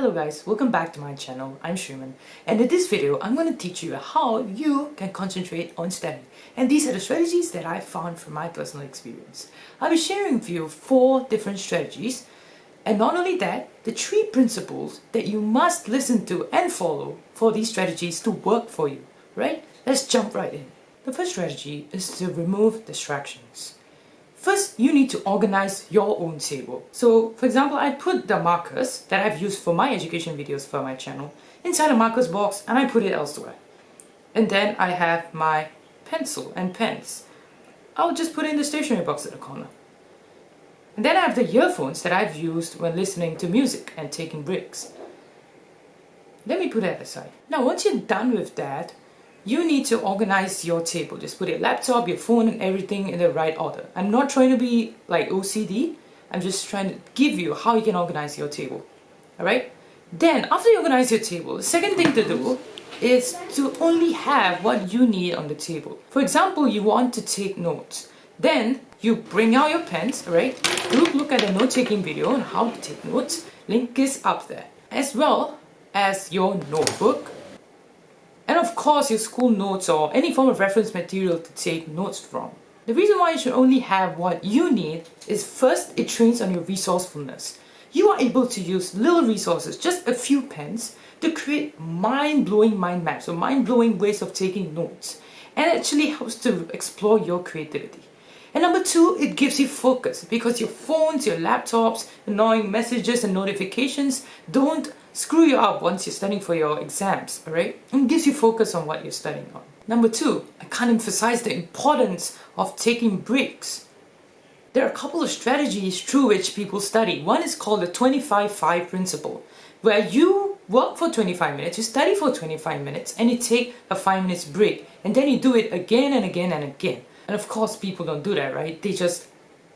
Hello guys, welcome back to my channel. I'm Shriman and in this video I'm going to teach you how you can concentrate on studying and these are the strategies that I found from my personal experience. I'll be sharing with you four different strategies and not only that, the three principles that you must listen to and follow for these strategies to work for you, right? Let's jump right in. The first strategy is to remove distractions. First, you need to organize your own table. So, for example, I put the markers that I've used for my education videos for my channel inside a markers box and I put it elsewhere. And then I have my pencil and pens. I'll just put in the stationery box at the corner. And then I have the earphones that I've used when listening to music and taking breaks. Let me put that aside. Now once you're done with that, you need to organize your table. Just put your laptop, your phone and everything in the right order. I'm not trying to be like OCD. I'm just trying to give you how you can organize your table. Alright? Then after you organize your table, the second thing to do is to only have what you need on the table. For example, you want to take notes. Then you bring out your pens, right? Do look at the note-taking video on how to take notes. Link is up there. As well as your notebook, and of course your school notes or any form of reference material to take notes from. The reason why you should only have what you need is first it trains on your resourcefulness. You are able to use little resources, just a few pens, to create mind-blowing mind maps or mind-blowing ways of taking notes and actually helps to explore your creativity. And number two, it gives you focus because your phones, your laptops, annoying messages and notifications don't screw you up once you're studying for your exams, alright? And gives you focus on what you're studying on. Number two, I can't emphasize the importance of taking breaks. There are a couple of strategies through which people study. One is called the 25-5 principle, where you work for 25 minutes, you study for 25 minutes, and you take a 5 minutes break, and then you do it again and again and again. And of course people don't do that, right? They just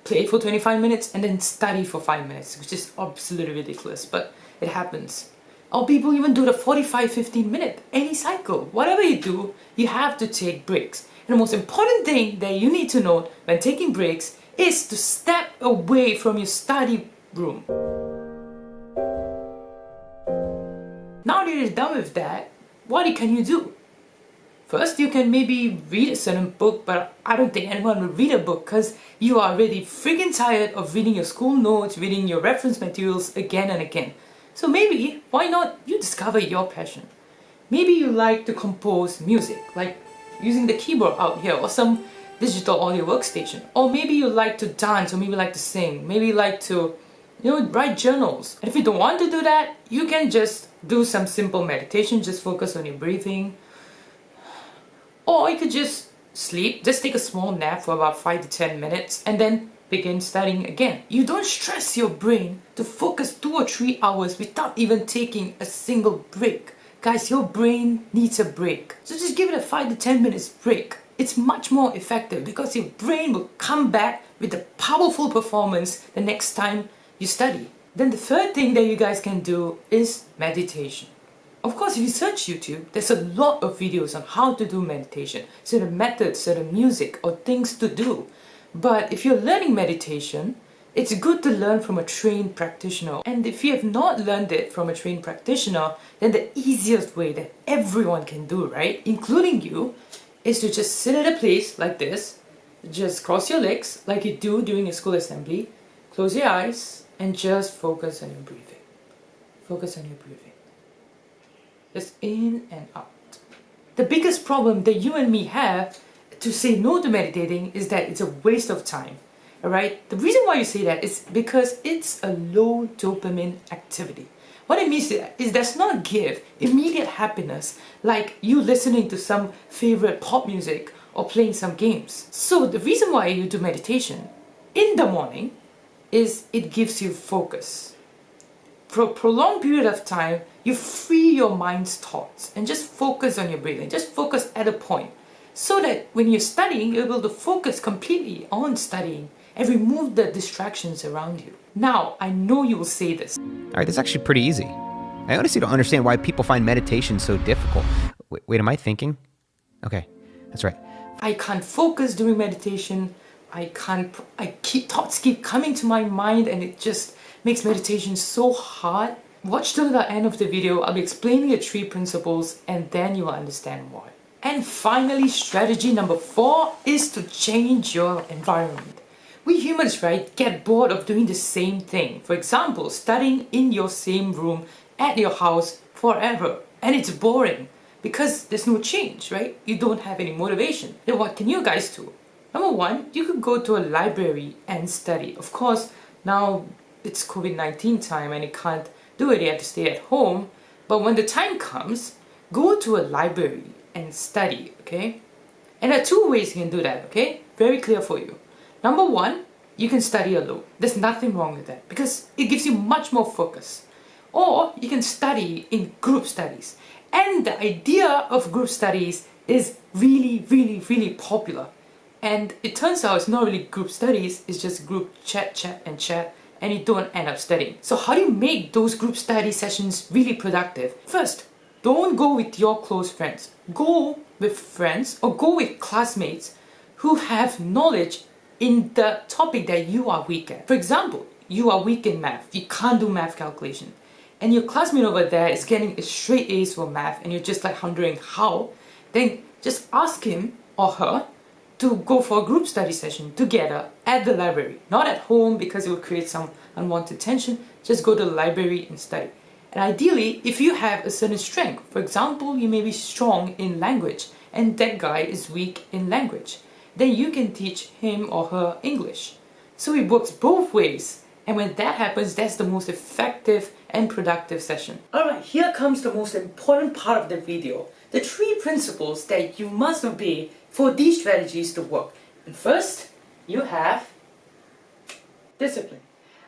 play for 25 minutes and then study for 5 minutes, which is absolutely ridiculous, but it happens. Or people even do the 45-15 minute, any cycle. Whatever you do, you have to take breaks. And the most important thing that you need to know when taking breaks is to step away from your study room. Now that you're done with that, what can you do? First, you can maybe read a certain book, but I don't think anyone will read a book because you are really freaking tired of reading your school notes, reading your reference materials again and again. So maybe, why not you discover your passion? Maybe you like to compose music, like using the keyboard out here or some digital audio workstation. Or maybe you like to dance or maybe like to sing. Maybe like to, you know, write journals. And if you don't want to do that, you can just do some simple meditation, just focus on your breathing. Or you could just sleep, just take a small nap for about 5 to 10 minutes and then begin studying again. You don't stress your brain to focus two or three hours without even taking a single break. Guys, your brain needs a break. So just give it a 5 to 10 minutes break. It's much more effective because your brain will come back with a powerful performance the next time you study. Then the third thing that you guys can do is meditation. Of course, if you search YouTube, there's a lot of videos on how to do meditation, certain methods, certain music, or things to do. But if you're learning meditation, it's good to learn from a trained practitioner. And if you have not learned it from a trained practitioner, then the easiest way that everyone can do, right, including you, is to just sit at a place like this, just cross your legs like you do during your school assembly, close your eyes, and just focus on your breathing. Focus on your breathing. Just in and out. The biggest problem that you and me have to say no to meditating is that it's a waste of time. Alright? The reason why you say that is because it's a low dopamine activity. What it means is does not give immediate happiness like you listening to some favorite pop music or playing some games. So the reason why you do meditation in the morning is it gives you focus. For a prolonged period of time, you free your mind's thoughts and just focus on your breathing. Just focus at a point so that when you're studying, you're able to focus completely on studying and remove the distractions around you. Now, I know you will say this. All right, that's actually pretty easy. I honestly don't understand why people find meditation so difficult. Wait, wait, am I thinking? Okay, that's right. I can't focus during meditation. I can't, I keep, thoughts keep coming to my mind and it just makes meditation so hard. Watch till the end of the video, I'll be explaining the three principles and then you will understand why. And finally, strategy number four is to change your environment. We humans, right, get bored of doing the same thing. For example, studying in your same room at your house forever. And it's boring because there's no change, right? You don't have any motivation. Then what can you guys do? Number one, you could go to a library and study. Of course, now it's COVID-19 time and you can't do it, you have to stay at home. But when the time comes, go to a library and study, okay? And there are two ways you can do that, okay? Very clear for you. Number one, you can study alone. There's nothing wrong with that because it gives you much more focus. Or you can study in group studies. And the idea of group studies is really, really, really popular. And it turns out it's not really group studies, it's just group chat, chat and chat and you don't end up studying. So how do you make those group study sessions really productive? First, don't go with your close friends. Go with friends or go with classmates who have knowledge in the topic that you are weak at. For example, you are weak in math, you can't do math calculation, and your classmate over there is getting a straight A's for math and you're just like wondering how, then just ask him or her to go for a group study session together at the library. Not at home because it will create some unwanted tension, just go to the library and study. And ideally, if you have a certain strength, for example, you may be strong in language and that guy is weak in language, then you can teach him or her English. So it works both ways. And when that happens, that's the most effective and productive session. Alright, here comes the most important part of the video. The three principles that you must obey for these strategies to work. And first, you have discipline.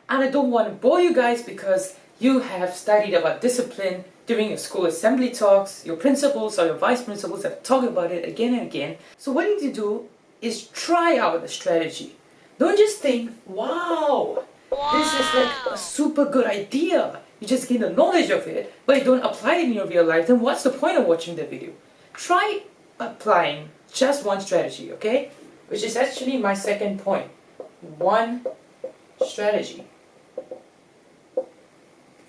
And I don't want to bore you guys because you have studied about discipline during your school assembly talks, your principals or your vice principals have talked about it again and again. So what you need to do is try out the strategy. Don't just think, wow, wow, this is like a super good idea. You just gain the knowledge of it, but you don't apply it in your real life, then what's the point of watching the video? Try applying just one strategy, okay? Which is actually my second point. One strategy.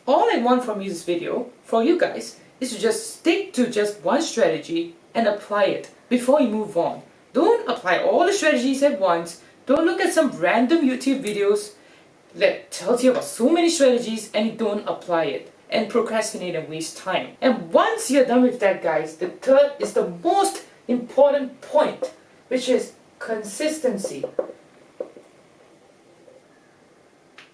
All I want from this video, for you guys, is to just stick to just one strategy and apply it before you move on. Don't apply all the strategies at once. Don't look at some random YouTube videos that tells you about so many strategies and you don't apply it and procrastinate and waste time. And once you're done with that guys, the third is the most important point, which is consistency.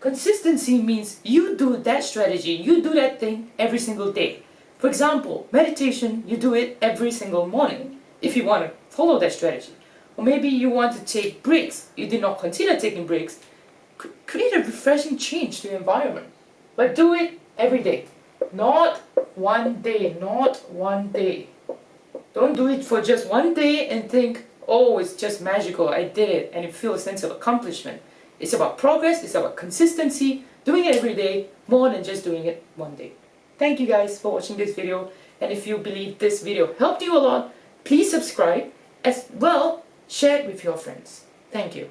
Consistency means you do that strategy, you do that thing every single day. For example, meditation, you do it every single morning if you want to follow that strategy. Or maybe you want to take breaks, you did not consider taking breaks. create a refreshing change to your environment. But do it every day. Not one day, not one day. Don't do it for just one day and think, oh, it's just magical, I did it, and you feel a sense of accomplishment. It's about progress, it's about consistency, doing it every day, more than just doing it one day. Thank you guys for watching this video, and if you believe this video helped you a lot, please subscribe, as well, share it with your friends. Thank you.